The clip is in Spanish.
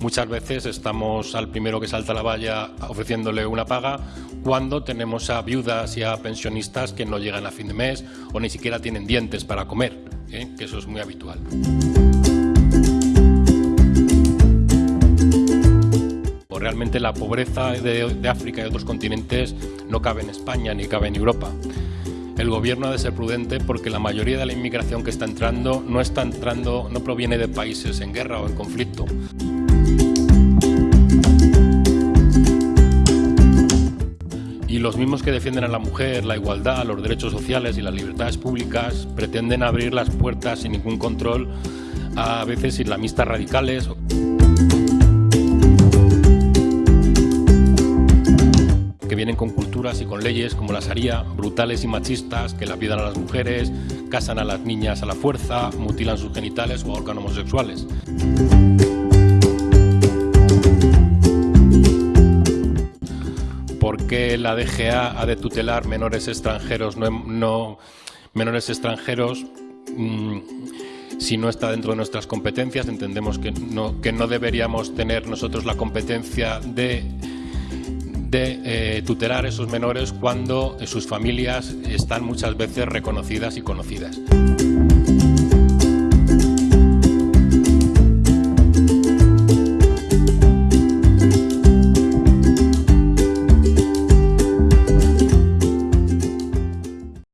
Muchas veces estamos al primero que salta la valla ofreciéndole una paga cuando tenemos a viudas y a pensionistas que no llegan a fin de mes o ni siquiera tienen dientes para comer, ¿eh? que eso es muy habitual. Realmente la pobreza de, de África y otros continentes no cabe en España ni cabe en Europa. El gobierno ha de ser prudente porque la mayoría de la inmigración que está entrando no está entrando, no proviene de países en guerra o en conflicto. Y los mismos que defienden a la mujer, la igualdad, los derechos sociales y las libertades públicas pretenden abrir las puertas sin ningún control a veces islamistas radicales. que vienen con culturas y con leyes como la Sharia, brutales y machistas, que la pidan a las mujeres, casan a las niñas a la fuerza, mutilan sus genitales o ahorcan homosexuales. ¿Por qué la DGA ha de tutelar menores extranjeros, no, menores extranjeros mm, si no está dentro de nuestras competencias? Entendemos que no, que no deberíamos tener nosotros la competencia de de eh, tutelar a esos menores cuando sus familias están muchas veces reconocidas y conocidas.